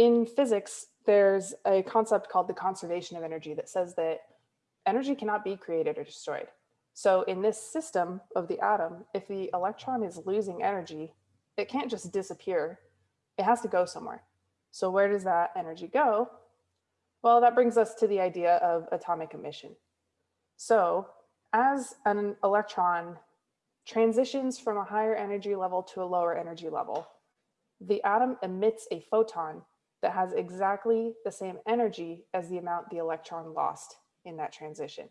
in physics, there's a concept called the conservation of energy that says that energy cannot be created or destroyed. So in this system of the atom, if the electron is losing energy, it can't just disappear. It has to go somewhere. So where does that energy go? Well, that brings us to the idea of atomic emission. So as an electron transitions from a higher energy level to a lower energy level, the atom emits a photon that has exactly the same energy as the amount the electron lost in that transition.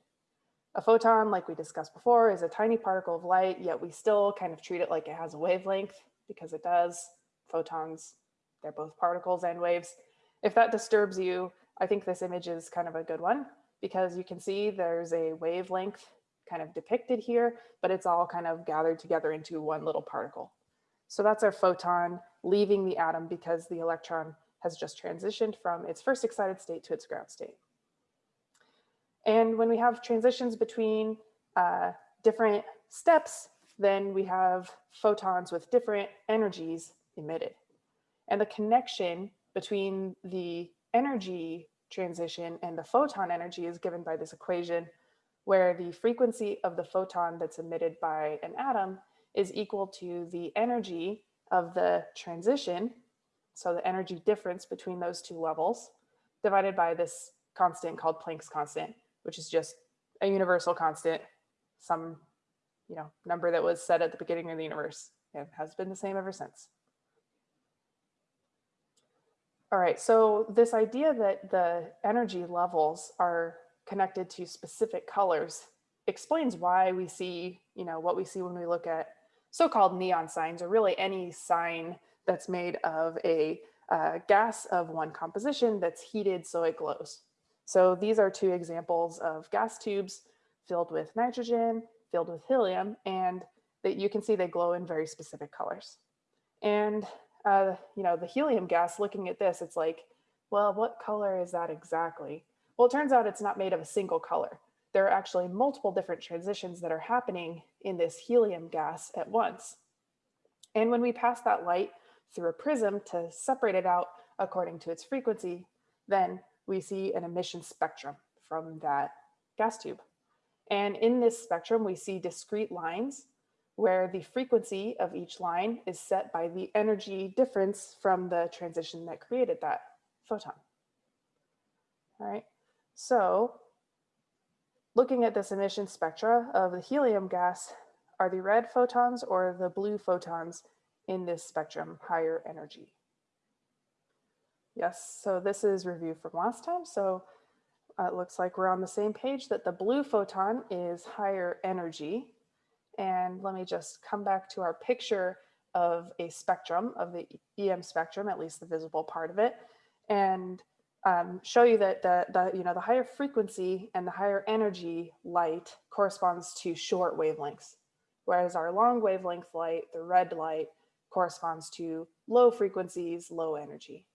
A photon, like we discussed before, is a tiny particle of light, yet we still kind of treat it like it has a wavelength because it does. Photons, they're both particles and waves. If that disturbs you, I think this image is kind of a good one because you can see there's a wavelength kind of depicted here, but it's all kind of gathered together into one little particle. So that's our photon leaving the atom because the electron has just transitioned from its first excited state to its ground state. And when we have transitions between uh, different steps, then we have photons with different energies emitted. And the connection between the energy transition and the photon energy is given by this equation where the frequency of the photon that's emitted by an atom is equal to the energy of the transition, so the energy difference between those two levels, divided by this constant called Planck's constant, which is just a universal constant, some you know number that was set at the beginning of the universe and has been the same ever since. All right, so this idea that the energy levels are connected to specific colors explains why we see, you know, what we see when we look at so-called neon signs or really any sign that's made of a uh, gas of one composition that's heated so it glows. So these are two examples of gas tubes filled with nitrogen, filled with helium, and that you can see they glow in very specific colors. And, uh, you know, the helium gas, looking at this, it's like, well, what color is that exactly? Well, it turns out it's not made of a single color. There are actually multiple different transitions that are happening in this helium gas at once. And when we pass that light through a prism to separate it out according to its frequency, then we see an emission spectrum from that gas tube. And in this spectrum, we see discrete lines where the frequency of each line is set by the energy difference from the transition that created that photon. All right, so looking at this emission spectra of the helium gas, are the red photons or the blue photons in this spectrum higher energy? Yes, so this is review from last time. So uh, it looks like we're on the same page that the blue photon is higher energy. And let me just come back to our picture of a spectrum of the EM spectrum, at least the visible part of it. And um, show you that the, the, you know, the higher frequency and the higher energy light corresponds to short wavelengths, whereas our long wavelength light, the red light, corresponds to low frequencies, low energy.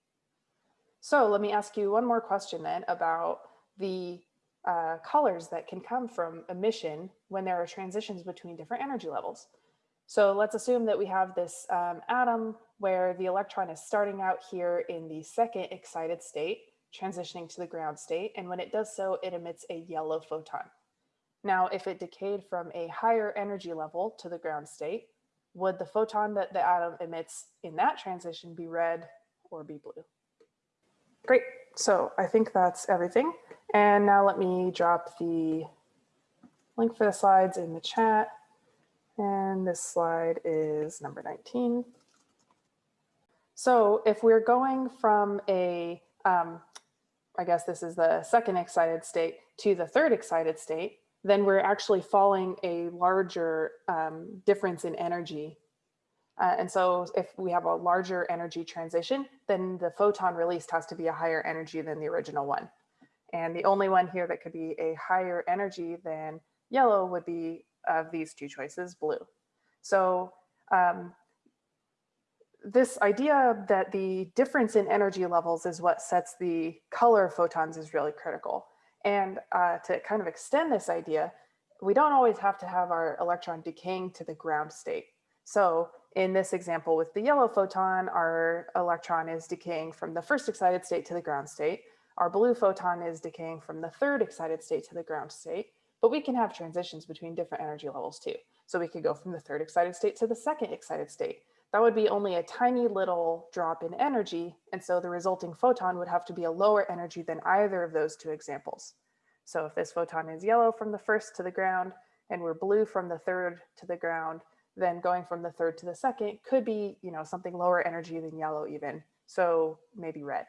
So let me ask you one more question then about the uh, colors that can come from emission when there are transitions between different energy levels. So let's assume that we have this um, atom where the electron is starting out here in the second excited state transitioning to the ground state. And when it does so, it emits a yellow photon. Now, if it decayed from a higher energy level to the ground state, would the photon that the atom emits in that transition be red or be blue? Great, so I think that's everything. And now let me drop the link for the slides in the chat. And this slide is number 19. So if we're going from a um, I guess this is the second excited state to the third excited state, then we're actually falling a larger um, difference in energy. Uh, and so if we have a larger energy transition, then the photon released has to be a higher energy than the original one. And the only one here that could be a higher energy than yellow would be of these two choices, blue. So um, this idea that the difference in energy levels is what sets the color of photons is really critical. And uh, to kind of extend this idea, we don't always have to have our electron decaying to the ground state. So in this example with the yellow photon, our electron is decaying from the first excited state to the ground state. Our blue photon is decaying from the third excited state to the ground state, but we can have transitions between different energy levels too. So we could go from the third excited state to the second excited state. That would be only a tiny little drop in energy. And so the resulting photon would have to be a lower energy than either of those two examples. So if this photon is yellow from the first to the ground and we're blue from the third to the ground, then going from the third to the second could be, you know, something lower energy than yellow even. So maybe red.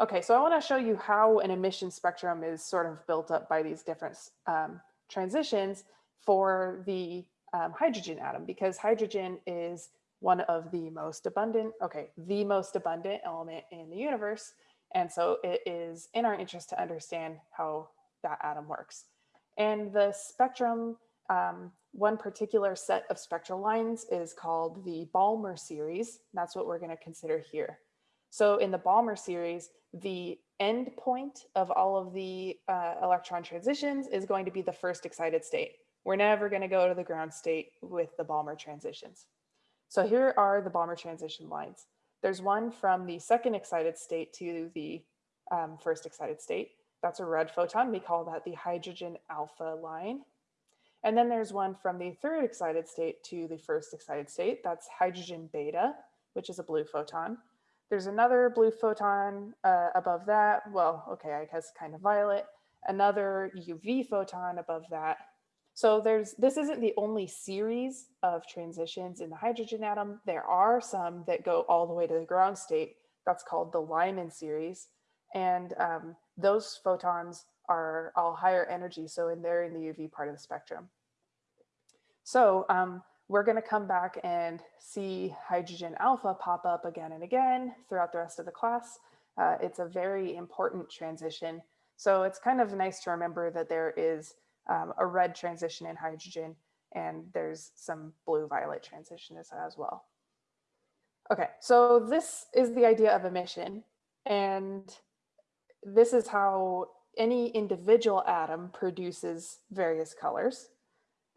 Okay, so I want to show you how an emission spectrum is sort of built up by these different um, transitions for the um, hydrogen atom, because hydrogen is one of the most abundant, okay, the most abundant element in the universe. And so it is in our interest to understand how that atom works. And the spectrum um, one particular set of spectral lines is called the Balmer series. That's what we're going to consider here. So in the Balmer series, the end point of all of the uh, electron transitions is going to be the first excited state. We're never going to go to the ground state with the Balmer transitions. So here are the Balmer transition lines. There's one from the second excited state to the um, first excited state. That's a red photon. We call that the hydrogen alpha line. And then there's one from the third excited state to the first excited state. That's hydrogen beta, which is a blue photon. There's another blue photon uh, above that. Well, okay, I guess kind of violet. Another UV photon above that. So there's this isn't the only series of transitions in the hydrogen atom. There are some that go all the way to the ground state. That's called the Lyman series. And um, those photons are all higher energy. So in there in the UV part of the spectrum. So um, we're going to come back and see hydrogen alpha pop up again and again throughout the rest of the class. Uh, it's a very important transition. So it's kind of nice to remember that there is um, a red transition in hydrogen and there's some blue violet transition as, as well. Okay, so this is the idea of emission and this is how any individual atom produces various colors.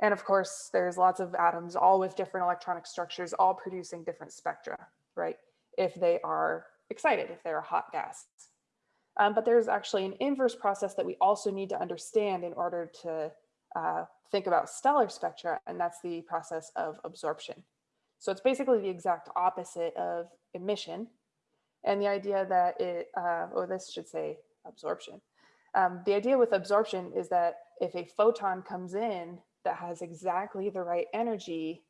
And of course, there's lots of atoms, all with different electronic structures, all producing different spectra, right? If they are excited, if they're a hot gas. Um, but there's actually an inverse process that we also need to understand in order to uh, think about stellar spectra, and that's the process of absorption. So it's basically the exact opposite of emission. And the idea that it, uh, or this should say absorption. Um, the idea with absorption is that if a photon comes in that has exactly the right energy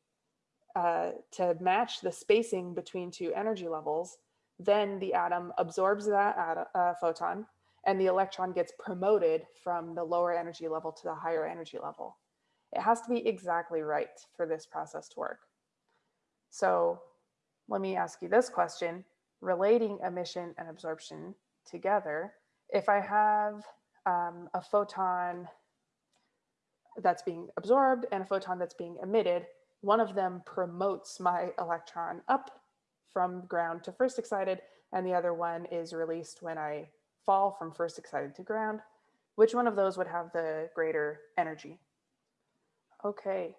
uh, to match the spacing between two energy levels, then the atom absorbs that uh, photon and the electron gets promoted from the lower energy level to the higher energy level. It has to be exactly right for this process to work. So let me ask you this question, relating emission and absorption together, if I have um, a photon that's being absorbed and a photon that's being emitted, one of them promotes my electron up from ground to first excited, and the other one is released when I fall from first excited to ground. Which one of those would have the greater energy? Okay,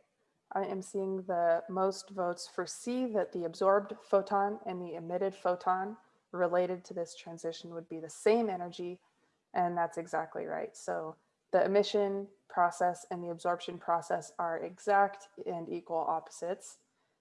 I am seeing the most votes for C that the absorbed photon and the emitted photon related to this transition would be the same energy. And that's exactly right. So the emission process and the absorption process are exact and equal opposites.